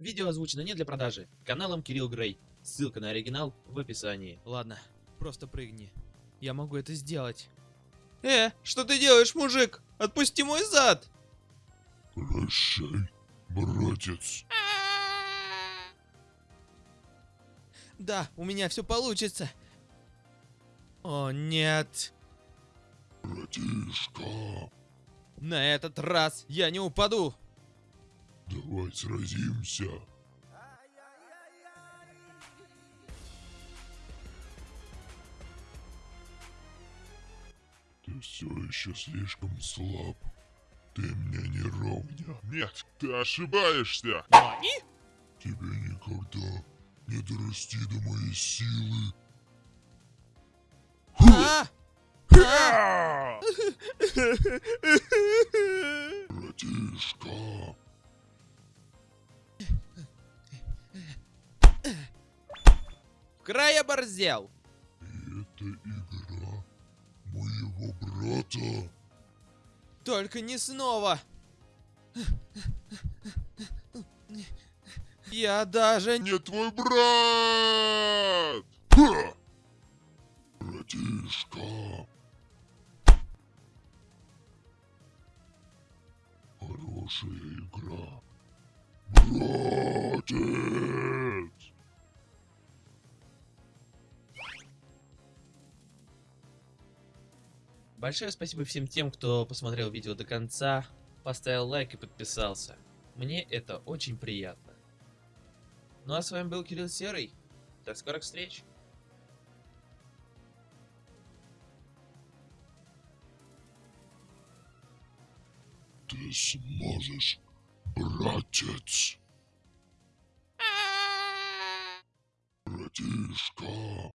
Видео озвучено не для продажи. Каналом Кирилл Грей. Ссылка на оригинал в описании. Ладно, просто прыгни. Я могу это сделать. Э, что ты делаешь, мужик? Отпусти мой зад! Прощай, братец. Да, у меня все получится. О, нет. Братишка, На этот раз я не упаду. Давай сразимся. Ты все еще слишком слаб. Ты мне не ровня. Нет, ты ошибаешься. Тебе никогда не дорасти до моей силы. А! А! Братишка, Край оборзел. и это игра моего брата. Только не снова. Я даже не... Твой брат! Ха! Братишка. Хорошая игра. Братец! Большое спасибо всем тем, кто посмотрел видео до конца, поставил лайк и подписался. Мне это очень приятно. Ну а с вами был Кирилл Серый. До скорых встреч. Ты сможешь, братец. Братишка.